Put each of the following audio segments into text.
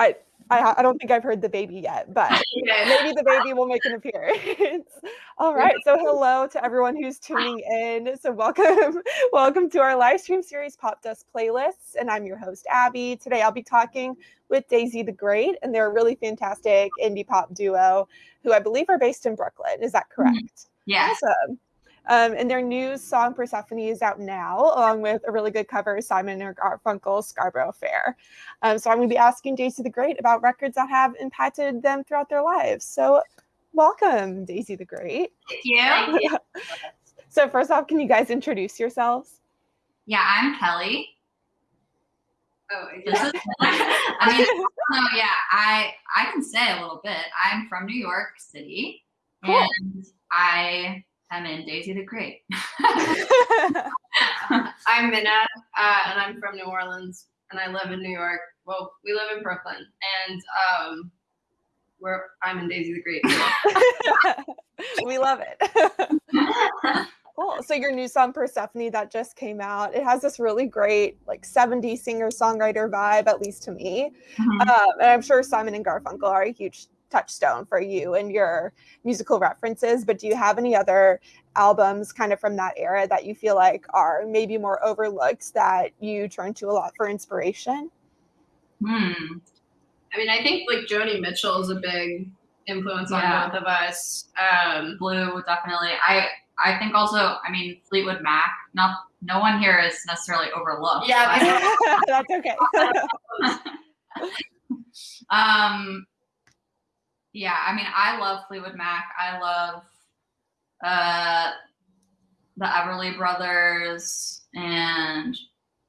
I, I, I don't think I've heard the baby yet, but maybe the baby will make an appearance. All right. So hello to everyone who's tuning in. So welcome, welcome to our live stream series Popdust Playlists. And I'm your host, Abby. Today I'll be talking with Daisy the Great, and they're a really fantastic indie pop duo who I believe are based in Brooklyn. Is that Mm-hmm. correct? Yeah. Awesome. Um, and their new song Persephone is out now, along with a really good cover of Simon and Garfunkel's Scarborough Fair. Um, so I'm going to be asking Daisy the Great about records that have impacted them throughout their lives. So welcome, Daisy the Great. Thank you. So first off, can you guys introduce yourselves? Yeah, I'm Kelly. Oh, This is, I mean, so yeah, I I can say a little bit. I'm from New York City, Cool. and I am in Daisy the Great. I'm Mina, uh, and I'm from New Orleans, and I live in New York. Well, we live in Brooklyn, and um, we're I'm in Daisy the Great. we love it. cool. So your new song Persephone that just came out, it has this really great like 70s singer-songwriter vibe, at least to me. Mhm. Um, and I'm sure Simon and Garfunkel are a huge touchstone for you and your musical references. But do you have any other albums kind of from that era that you feel like are maybe more overlooked that you turn to a lot for inspiration? Hmm. I mean, I think like Joni Mitchell is a big influence Yeah. on both of us. Um, Blue, definitely. I I think also. I mean, Fleetwood Mac. Not no one here is necessarily overlooked. Yeah, but- That's okay. um yeah i mean i love fleetwood mac. I love uh the everly brothers and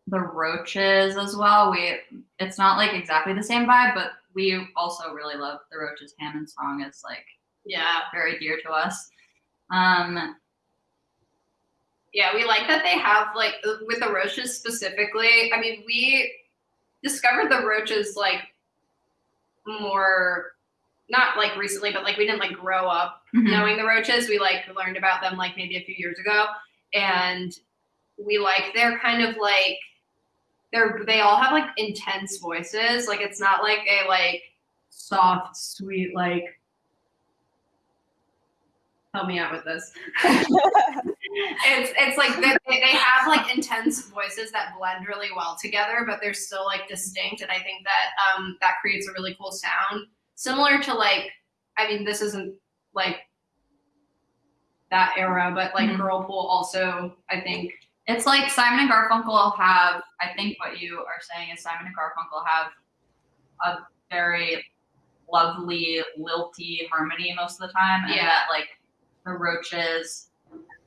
the roaches as well. We it's not like exactly the same vibe but we also really love the roaches hammond song. It's like yeah, very dear to us. Um yeah, we like that they have like with the roaches specifically. I mean, we discovered the roaches like more not like recently, but like we didn't like grow up mhm. knowing the roaches. We like learned about them like maybe a few years ago, and we like they're kind of like they're they all have like intense voices. Like it's not like a like soft, sweet like. Help me out with this. it's it's like they, they have like intense voices that blend really well together, but they're still like distinct, and I think that um that creates a really cool sound, similar to like I mean this isn't like that era, but like Mhm. Girlpool also I think It's like Simon and Garfunkel have, I think what you are saying is Simon and Garfunkel have a very lovely, lilty harmony most of the time. And Yeah. that like the roaches,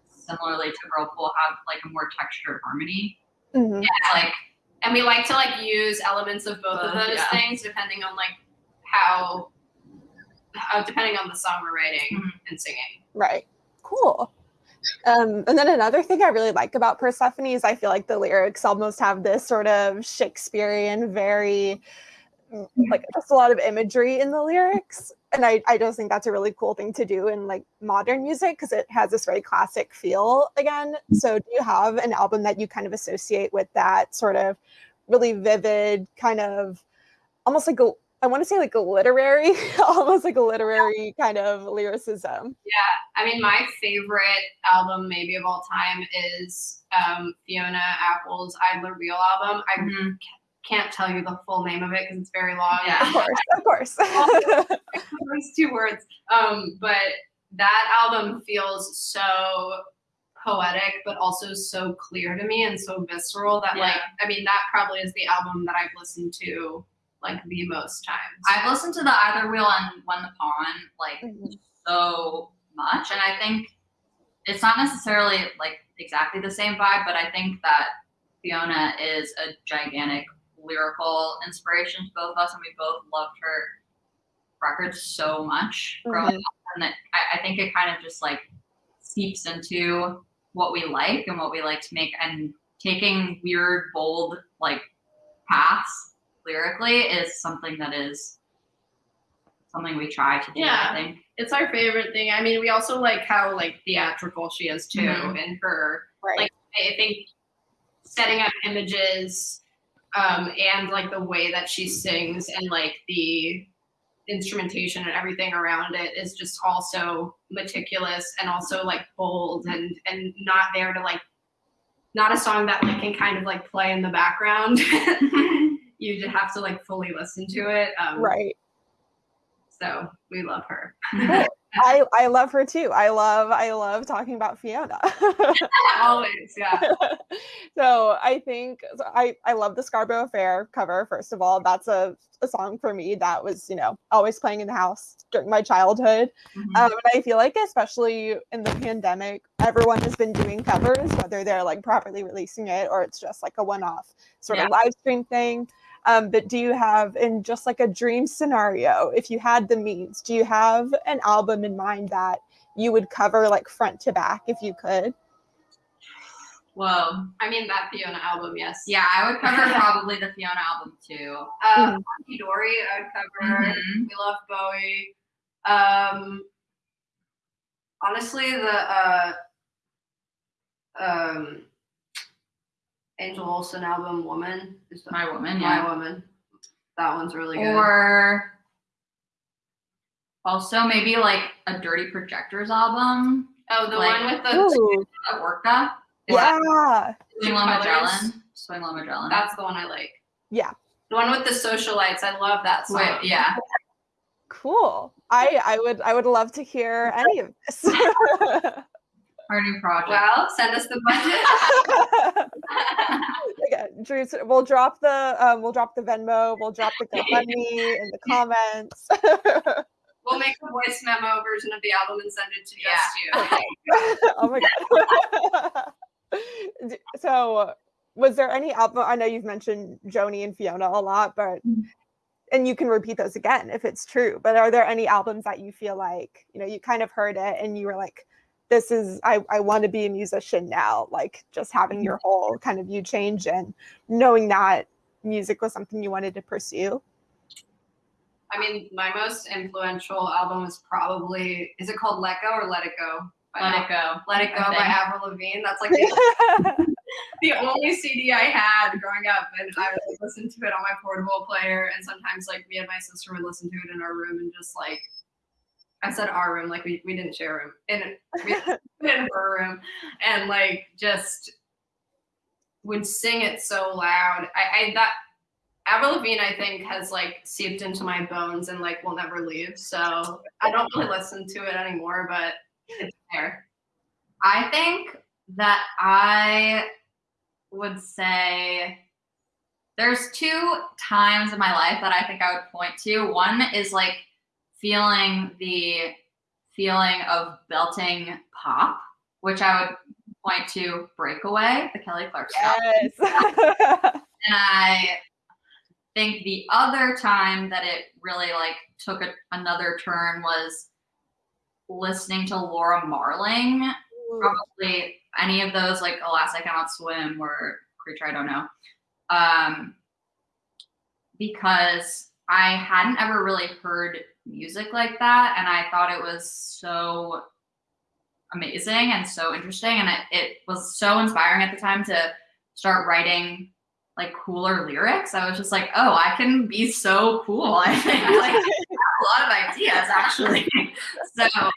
similarly to Girlpool, have like a more textured harmony. Mhm. It's like and we like to like use elements of both of Uh, those yeah. things depending on like how, how depending on the song we're writing Mhm. and singing. Right. Cool. Um, and then another thing I really like about Persephone is I feel like the lyrics almost have this sort of Shakespearean, very mm, like just a lot of imagery in the lyrics. And I, I just think that's a really cool thing to do in like modern music because it has this very classic feel again. So do you have an album that you kind of associate with that sort of really vivid kind of almost like a I want to say like a literary, almost like a literary kind of lyricism. Yeah. I mean, my favorite album maybe of all time is um, Fiona Apple's Idler Wheel album. I mhm. can't tell you the full name of it because it's very long. Yeah. Of course, of course. Those two words. Um, but that album feels so poetic, but also so clear to me and so visceral that, like, I mean, that probably is the album that I've listened to like the most times. I've listened to the Idler Wheel and When the Pawn like Mhm. so much and i think it's not necessarily like exactly the same vibe but i think that fiona is a gigantic lyrical inspiration to both of us and we both loved her records so much growing Mhm. up and that I, I think it kind of just like seeps into what we like and what we like to make and taking weird bold like paths lyrically is something that is something we try to do Yeah. i think it's our favorite thing. I mean, we also like how like theatrical she is too Mhm. in her Right. Like, I think setting up images um, and like the way that she sings and like the instrumentation and everything around it is just also meticulous and also like bold and and not there to like not a song that like can kind of like play in the background you just have to like fully listen to it um, right so we love her I I love her too. I love I love talking about Fiona. always, yeah. so I think so I I love the Scarborough Fair cover. First of all, that's a, a song for me that was you know always playing in the house during my childhood. Mm-hmm. Um, and I feel like especially in the pandemic, everyone has been doing covers, whether they're like properly releasing it or it's just like a one-off sort yeah. of live stream thing. Um, but do you have, in just like a dream scenario, if you had the means, do you have an album in mind that you would cover like front to back if you could? Whoa. I mean, that Fiona album, yes. Yeah, I would cover probably the Fiona album too. Uh, mm-hmm. Dory, I would cover. Mm-hmm. We love Bowie. Um, honestly, the uh, um, Angel Olsen album "Woman" is the, My Woman. My yeah. Woman. That one's really good. Or also maybe like a Dirty Projectors album. Oh, the like, one with the that Orca. Yeah. Swing Lo Magellan. Swing Lo Magellan. That's the one I like. Yeah. The one with the socialites. I love that song. Wait, yeah. Cool. I I would I would love to hear any of this. Our new project. Well, send us the budget. okay, Drew, we'll drop the um, we'll drop the Venmo, we'll drop the GoFundMe in the comments. we'll make a voice memo version of the album and send it to just you. oh my god. so was there any album I know you've mentioned Joni and Fiona a lot, but mm-hmm. and you can repeat those again if it's true, but are there any albums that you feel like, you know, you kind of heard it and you were like, this is I, I want to be a musician now like just having mm-hmm. your whole kind of you change and knowing that music was something you wanted to pursue? I mean my most influential album is probably is it called let go or let it go? Let it go. Let it go by avril lavigne. That's like the, the only cd i had growing up and i would listen to it on my portable player and sometimes like me and my sister would listen to it in our room and just like I said our room, like we, we didn't share a room. In we in her room and like just would sing it so loud. I, I that Avril Lavigne, I think, has like seeped into my bones and like will never leave. So I don't really listen to it anymore, but it's there. I think that I would say there's two times in my life that I think I would point to. One is like feeling the feeling of belting pop, which I would point to Breakaway, the Kelly Clarkson. Yes. and I think the other time that it really like took a, another turn was listening to Laura Marling. Ooh. Probably any of those like Alas I Cannot Swim or Creature I Don't Know. Um, because I hadn't ever really heard music like that. And I thought it was so amazing and so interesting. And it, it was so inspiring at the time to start writing like cooler lyrics. I was just like, oh, I can be so cool. I think like I have a lot of ideas actually. so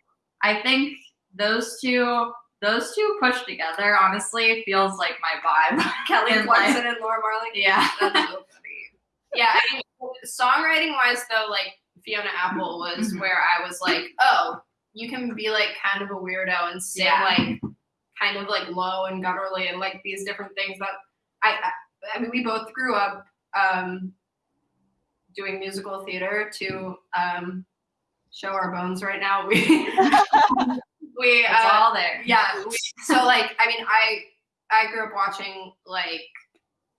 I think those two those two pushed together honestly feels like my vibe. Kelly Clarkson and Laura Marling. Yeah. yeah, I mean, songwriting wise though, like Fiona Apple was mm-hmm. where I was like, oh, you can be like kind of a weirdo and sing yeah. like kind of like low and gutturally and like these different things that I, I, I mean, we both grew up um, doing musical theater to um, show our bones right now. We, we, it's uh, all there. Yeah. We, so like, I mean, I, I grew up watching like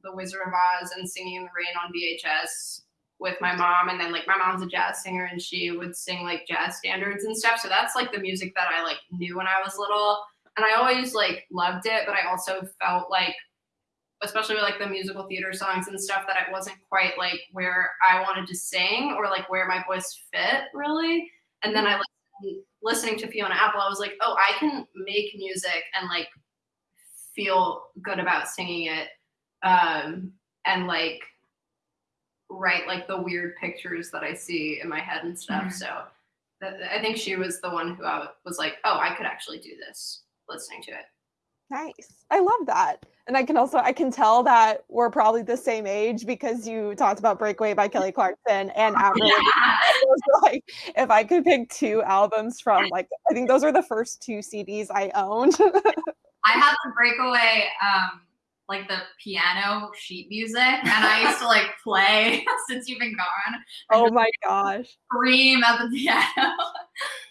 The Wizard of Oz and Singing in the Rain on VHS with my mom and then like my mom's a jazz singer and she would sing like jazz standards and stuff. So that's like the music that i like knew when i was little. And i always like loved it but i also felt like especially with like the musical theater songs and stuff that i wasn't quite like where i wanted to sing or like where my voice fit really. And then i like listening to fiona apple i was like oh i can make music and like feel good about singing it. Um and like write like the weird pictures that I see in my head and stuff. Mhm. So that, I think she was the one who I was like, oh, I could actually do this listening to it. Nice. I love that. And I can also I can tell that we're probably the same age because you talked about Breakaway by Kelly Clarkson and Avril. Yeah. I was like, if I could pick two albums from like I think those are the first two CDs I owned. I have the breakaway, um, like the piano sheet music, and I used to like play since you've been gone. oh my gosh. Scream at the piano.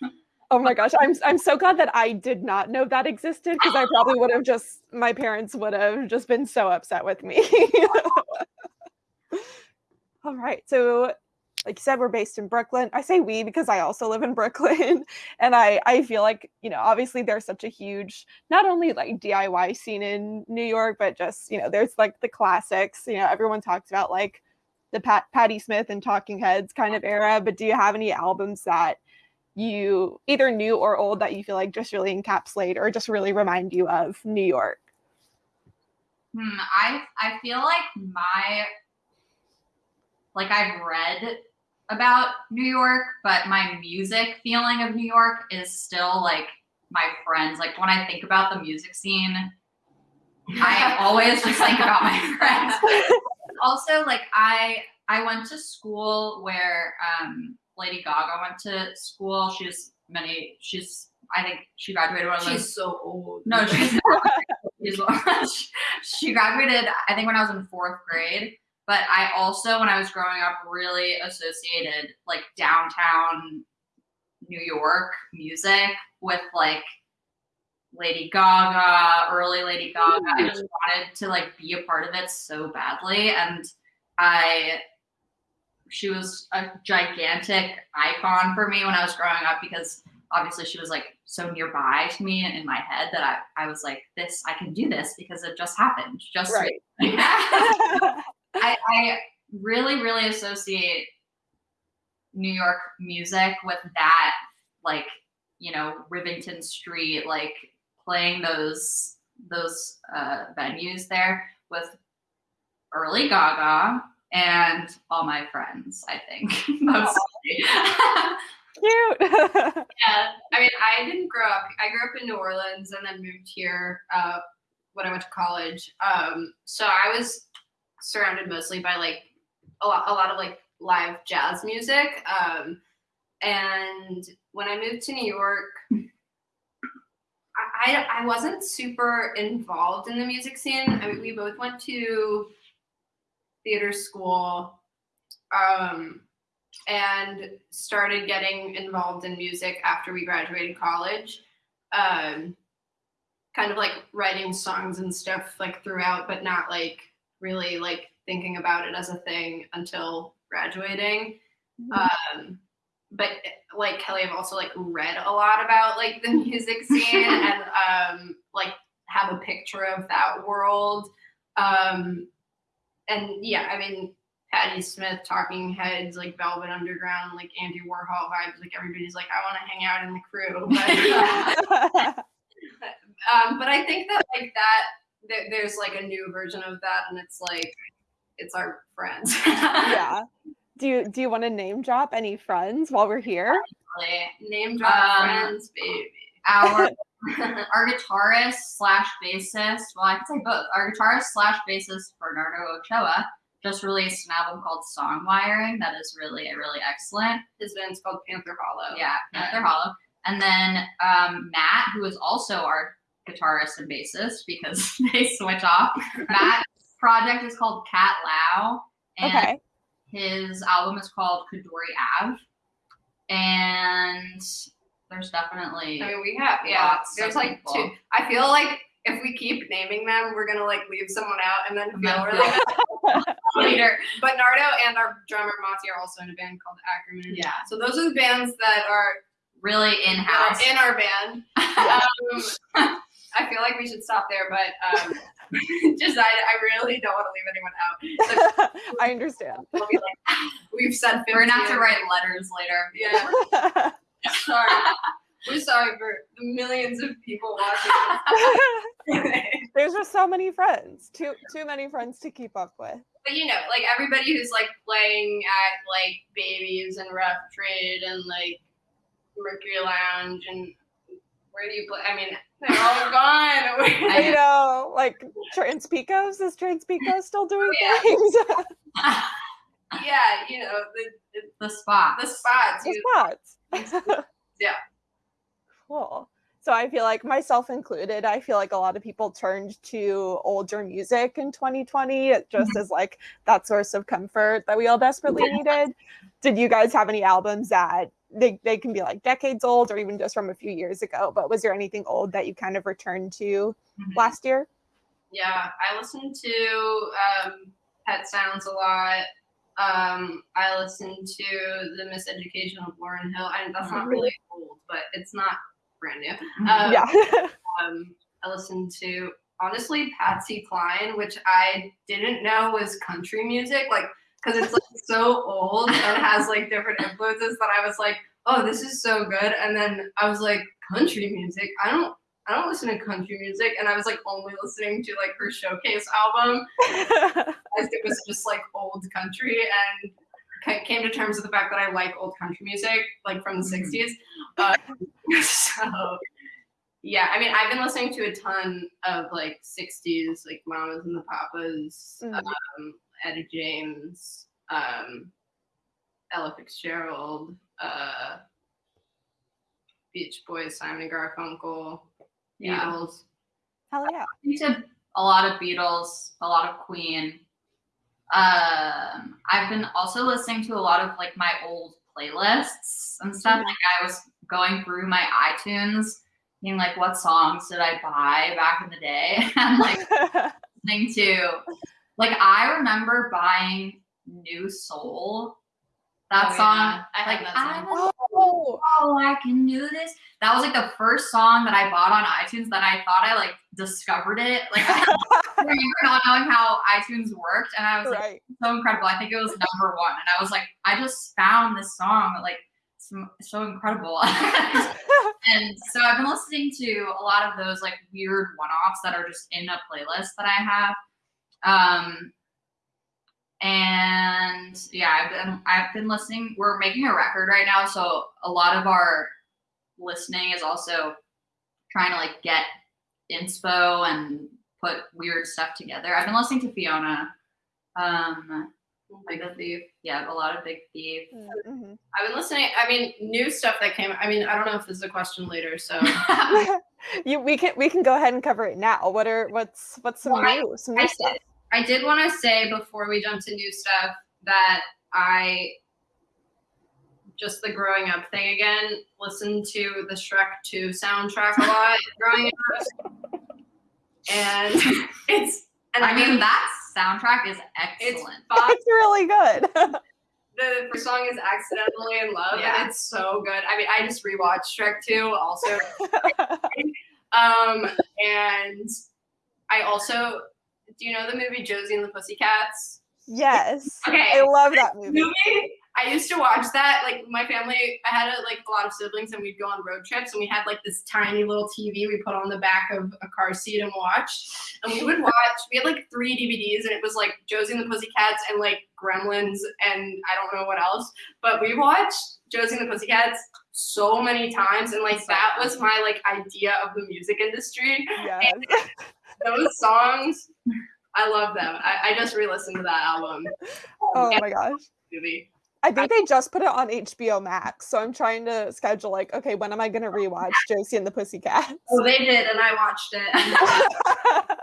Oh my gosh. I'm I'm so glad that I did not know that existed because I probably would have just my parents would have just been so upset with me. All right. So like you said, we're based in Brooklyn. I say we because I also live in Brooklyn. And I I feel like, you know, obviously there's such a huge not only like DIY scene in New York, but just, you know, there's like the classics. You know, everyone talks about like the Pat Patti Smith and Talking Heads kind of era. But do you have any albums that you either new or old that you feel like just really encapsulate or just really remind you of New York? Hmm, I I feel like my like I've read about New York, but my music feeling of New York is still like my friends. Like when I think about the music scene, I always just think about my friends. also, like I I went to school where um, Lady Gaga went to school. She's many. She's I think she graduated when I was She's so old. no, she's not. She's- she graduated, I think, when I was in fourth grade. But I also, when I was growing up, really associated like downtown New York music with like Lady Gaga, early Lady Gaga. I just wanted to like be a part of it so badly. And I, she was a gigantic icon for me when I was growing up because obviously she was like so nearby to me in my head that I, I was like, this, I can do this because it just happened. Just Right. I, I really, really associate New York music with that, like, you know, Rivington Street, like playing those those uh, venues there with early Gaga and all my friends, I think, mostly. Cute. Yeah, I mean, I didn't grow up. I grew up in New Orleans and then moved here uh, when I went to college. Um, so I was surrounded mostly by like a lot, a lot of like live jazz music. Um, and when I moved to New York, I, I, wasn't super involved in the music scene. I mean, we both went to theater school. Um, and started getting involved in music after we graduated college. Um, kind of like writing songs and stuff like throughout, but not like really like thinking about it as a thing until graduating. Um, but like Kelly, I've also like read a lot about like the music scene and um, like have a picture of that world. Um, and yeah, I mean, Patti Smith, Talking Heads, like Velvet Underground, like Andy Warhol vibes. Like everybody's like, I want to hang out in the crew. But, um, but I think that like that, there, there's like a new version of that, and it's like, it's our friends. yeah. Do you do you want to name drop any friends while we're here? Name drop Um, friends, baby. our our guitarist slash bassist, well, I can say both. Our guitarist slash bassist Bernardo Ochoa just released an album called Song Wiring that is really, really excellent. His band's called Panther Hollow. Yeah, Panther Hollow. And then um, Matt, who is also our guitarist and bassist because they switch off. Matt's project is called Cat Lao, and Okay. his album is called Kadori Ave. And there's definitely I mean, we have yeah. Lots There's like people. two. I feel like if we keep naming them, we're gonna like leave someone out and then feel really later. But Nardo and our drummer Mati are also in a band called Ackerman. Yeah. So those are the bands that are Really in house. in our band. Um, I feel like we should stop there, but um, just I, I really don't want to leave anyone out. So I understand. we'll be like, we've said We're gonna have to write letters later. Yeah. Sorry. We're sorry for the millions of people watching. There's just so many friends. Too too many friends to keep up with. but you know, like everybody who's like playing at like Baby's and Rough Trade and like Mercury Lounge and where do you play? I mean, they're all gone. I know, like Trans-Pecos. Is Trans-Pecos still doing oh, Yeah. things? yeah, you know the the spot. the, the spots. The spots. Yeah. Cool. So I feel like myself included, I feel like a lot of people turned to older music in 2020 it just mm-hmm. as like that source of comfort that we all desperately needed. Did you guys have any albums that they, they can be like decades old or even just from a few years ago? But was there anything old that you kind of returned to Mhm. last year? yeah, I listen to um, Pet Sounds a lot. Um, I listen to the Miseducation of Lauryn Hill. I that's not really old, but it's not brand new. Mhm. Um, yeah. um, I listened to honestly Patsy Cline, which I didn't know was country music, like because it's like so old and has like different influences that I was like, oh, this is so good. And then I was like, country music? I don't. I don't listen to country music, and I was like only listening to like her showcase album, as it was just like old country, and ca- came to terms with the fact that I like old country music, like from the Mhm. '60s. Uh, so yeah, I mean, I've been listening to a ton of like '60s, like Mamas and the Papas, Mhm. um, Etta James, um, Ella Fitzgerald, uh, Beach Boys, Simon and Garfunkel, Yeah. Beatles. Hell yeah. to a lot of Beatles, a lot of Queen. Um, I've been also listening to a lot of like my old playlists and stuff. Mhm. Like I was going through my iTunes, being like, what songs did I buy back in the day? and like listening to, like I remember buying New Soul. That Oh, song, yeah. I like that I song. was oh, oh, I can do this. That was like the first song that I bought on iTunes that I thought I like discovered it. Like I remember not knowing how iTunes worked, and I was like, right. so incredible. I think it was number one, and I was like, I just found this song like so, so incredible. and so I've been listening to a lot of those like weird one-offs that are just in a playlist that I have. Um, and yeah, I've been I've been listening. We're making a record right now, so a lot of our listening is also trying to like get inspo and put weird stuff together. I've been listening to Fiona. Um, Big Thief. yeah, a lot of Big Thief. Mhm. I've been listening. I mean, new stuff that came. I mean, I don't know if this is a question later, so you we can we can go ahead and cover it now. What are what's what's some Well, I- new some new I stuff? did, I did want to say before we jump to new stuff that I just the growing up thing again. Listen to the Shrek 2 soundtrack a lot growing up, and it's and I mean, that soundtrack is excellent. fun. It's really good. the first song is accidentally in love Yeah. and it's so good i mean i just rewatched shrek 2 also um and i also do you know the movie josie and the pussycats yes. okay I love that movie. movie i used to watch that like my family i had a, like a lot of siblings and we'd go on road trips and we had like this tiny little tv we put on the back of a car seat and watched. And we would watch we had like three dvds and it was like josie and the pussycats and like gremlins and i don't know what else. But we watched josie and the pussycats so many times and like that was my like idea of the music industry. Yes. those songs i love them. I, I just re-listened to that album. Oh my gosh. movie I think they just put it on HBO Max, so I'm trying to schedule like, okay, when am I gonna rewatch Josie and the Pussycats? Oh, they did, and I watched it.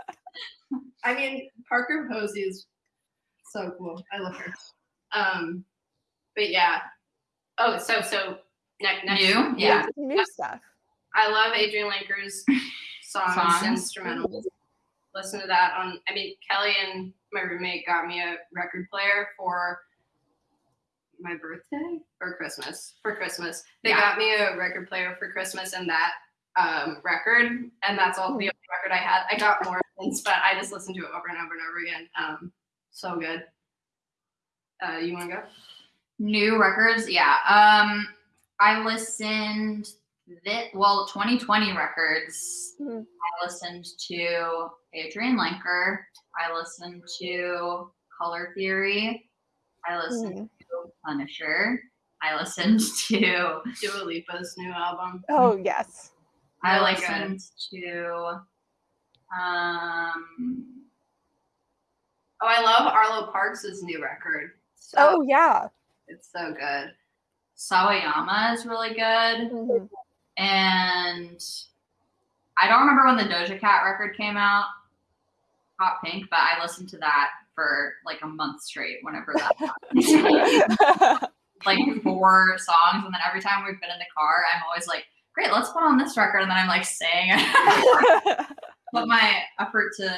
I mean, Parker Posey is so cool. I love her. Um, but yeah. Oh, so so next next New? Yeah. New stuff. I love Adrianne Lenker's songs, Songs. instrumentals. Listen to that on. I mean, Kelly and my roommate got me a record player for my birthday or Christmas. For Christmas, they Yeah. got me a record player for Christmas, and that um, record, and that's all the record I had. I got more since, but I just listened to it over and over and over again. Um, so good. Uh, you want to go? New records, yeah. Um, I listened thi- well, 2020 records. Mhm. I listened to Adrianne Lenker. I listened to Color Theory. I listened Mhm. To Punisher. I listened to. Dua Lipa's new album. Oh yes. I Really good. listened to. Um. Oh, I love Arlo Parks' new record. So Oh yeah. it's so good. Sawayama is really good. Mhm. And I don't remember when the Doja Cat record came out, Hot Pink, but I listened to that for like a month straight whenever that like four songs. And then every time we've been in the car, I'm always like, great, let's put on this record. And then I'm like saying, put my effort to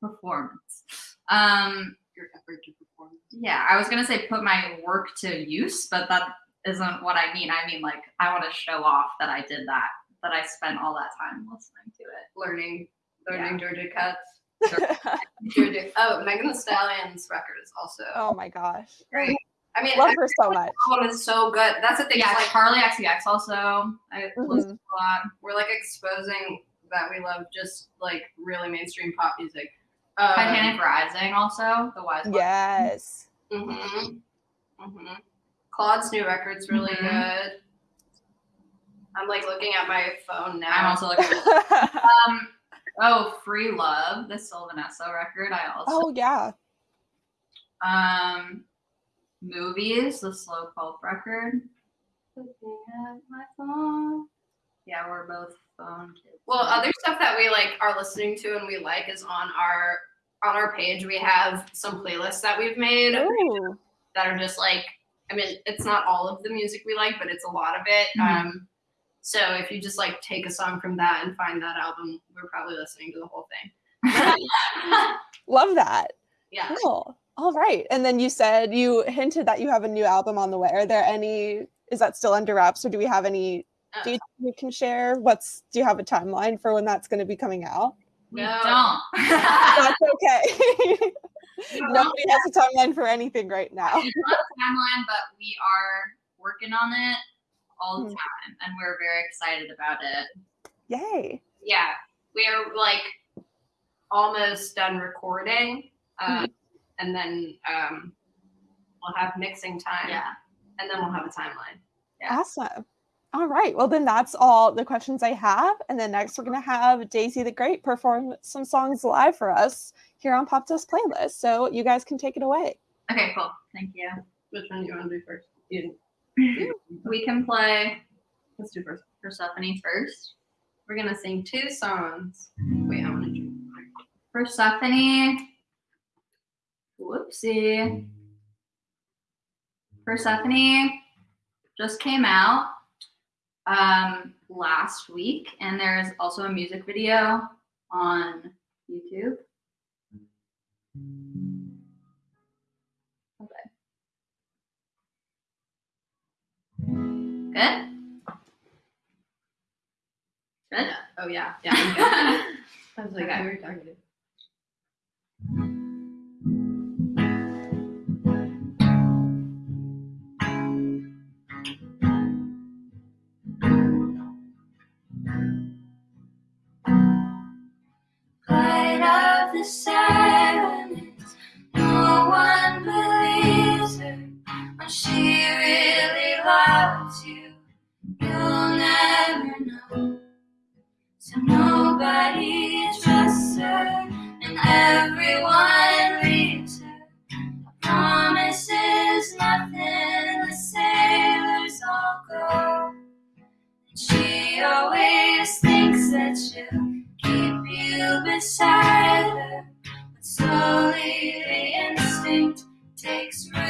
performance. Um, Your effort to perform. yeah, I was gonna say put my work to use, but that isn't what I mean. I mean like I want to show off that I did that, that I spent all that time listening to it. Learning, learning Georgia cuts. Georgia. Oh, Megan Thee Stallion's record is also oh my gosh. great. I mean, Love her so much. everyone is so good. That's the thing. Yeah, is, like like Charli XCX also. I Mhm. listened to a lot. we're like exposing that we love just like really mainstream pop music. Um, Titanic Rising also, the Wise One. Yes. Mm-hmm. Mm-hmm. Claude's new record's really Mhm. good. I'm like looking at my phone now. I'm also looking at um oh Free Love, the Sylvan Esso record. I also oh yeah. um Moveys, the Slow Pulp record. looking at my phone. Yeah, we're both phone kids. Well, other stuff that we like are listening to and we like is on our on our page. We have some playlists that we've made Ooh. that are just like I mean, it's not all of the music we like, but it's a lot of it. Mhm. Um, so if you just like take a song from that and find that album, we're probably listening to the whole thing. Love that. Yeah. Cool. All right. And then you said you hinted that you have a new album on the way. Are there any is that still under wraps or do we have any Uh, details we can share? What's do you have a timeline for when that's going to be coming out? we No. don't. That's okay. Nobody has a timeline for anything right now. It's not a timeline, but we are working on it all the Hmm. time, and we're very excited about it. Yay. yeah, we're like almost done recording, um, and then um, we'll have mixing time, Yeah. and then we'll have a timeline. Yeah. Awesome. All right. Well, then that's all the questions I have. And then next, we're going to have Daisy the Great perform some songs live for us here on Popdust Playlist. So you guys can take it away. Okay. Cool. Thank you. Which one do you want to do first? You, We can play let's do. Persephone first. We're gonna sing two songs. Wait, I want to. Persephone. Whoopsie. Persephone just came out um, last week, and there's also a music video on YouTube. Good. Good. Oh yeah, yeah. I'm good. I was like, Okay. who are talking to? Light of the silence, no one believes her when she really loves you. So nobody trusts her, and everyone leaves her. A promise nothing, the sailors all go. And she always thinks that she'll keep you beside her. But slowly the instinct takes root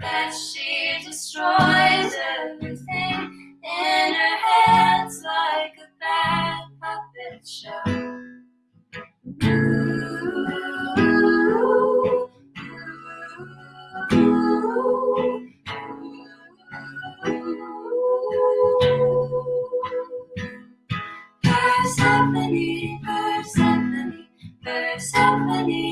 that she destroys everything in her hands like a bad puppet show. Persephone, Persephone, Persephone.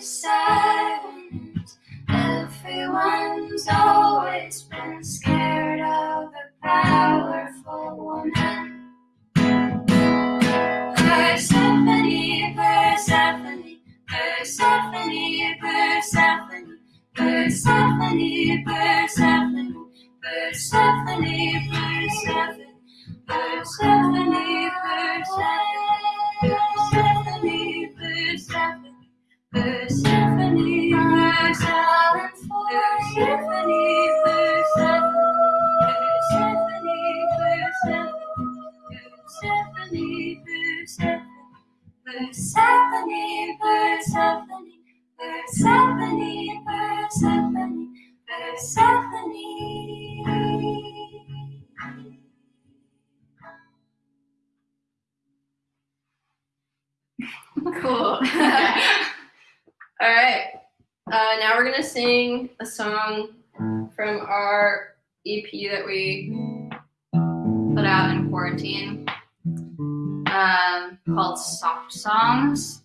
So. Cool. All right. Uh, now we're gonna sing a song from our EP that we put out in quarantine, um, called "Soft Songs,"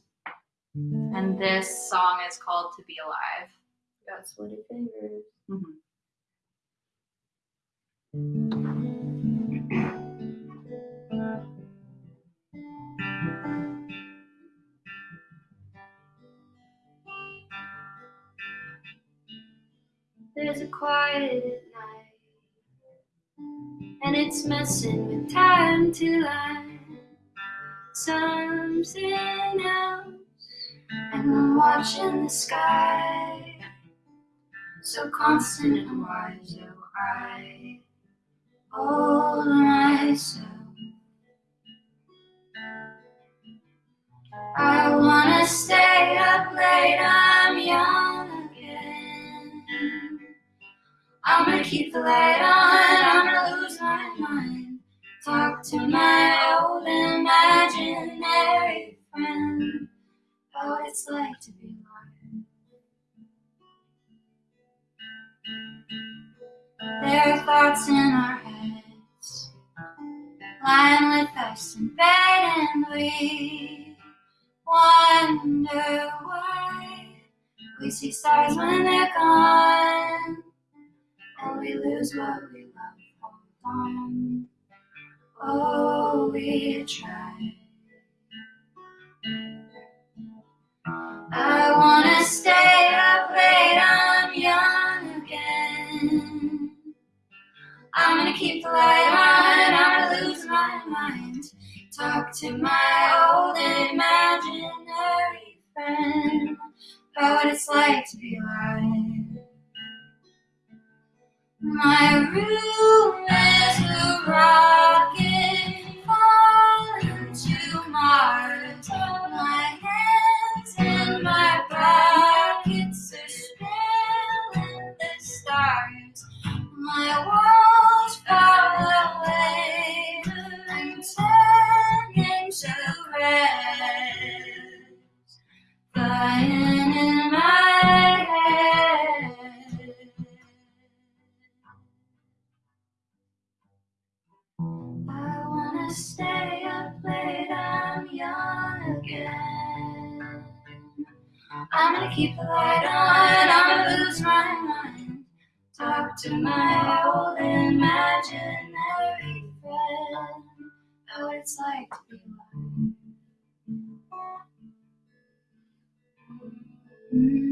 and this song is called "To Be Alive." Got sweaty fingers. There's a quiet night, and it's messing with time to line something else. And I'm watching the sky, so constant and wide, so I hold myself. I wanna stay up late, keep the light on, I'm gonna lose my mind. Talk to my old imaginary friend. About what it's like to be alive. There are thoughts in our heads, lying with us in bed, and we wonder why. We see stars when they're gone, and we lose what we love. Hold on, oh, we try. I wanna stay up late, I'm young again. I'm gonna keep the light on, I'm gonna lose my mind. Talk to my old imaginary friend about what it's like to be alive. My room is a rocket falling to Mars. My hands and my pockets are spilling the stars. My I'm gonna keep the light on, I'm gonna lose my mind. Talk to my old imaginary friend. What it's like to be alive. Yay! Mm-hmm.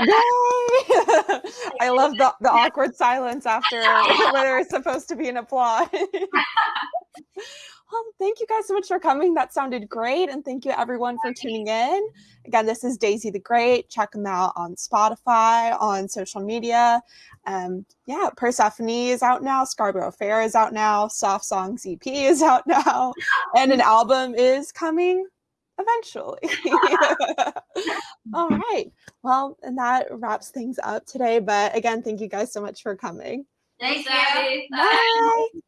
I love the, the awkward silence after whether it's supposed to be an applause. well, thank you guys so much for coming. That sounded great. And thank you everyone for tuning in. Again, this is Daisy the Great. Check them out on Spotify, on social media. Um, yeah, Persephone is out now. Scarborough Fair is out now. Soft Songs EP is out now. And an album is coming eventually. All right. Well, and that wraps things up today. But again, thank you guys so much for coming. Thanks, Abby. Abby. Bye. Bye.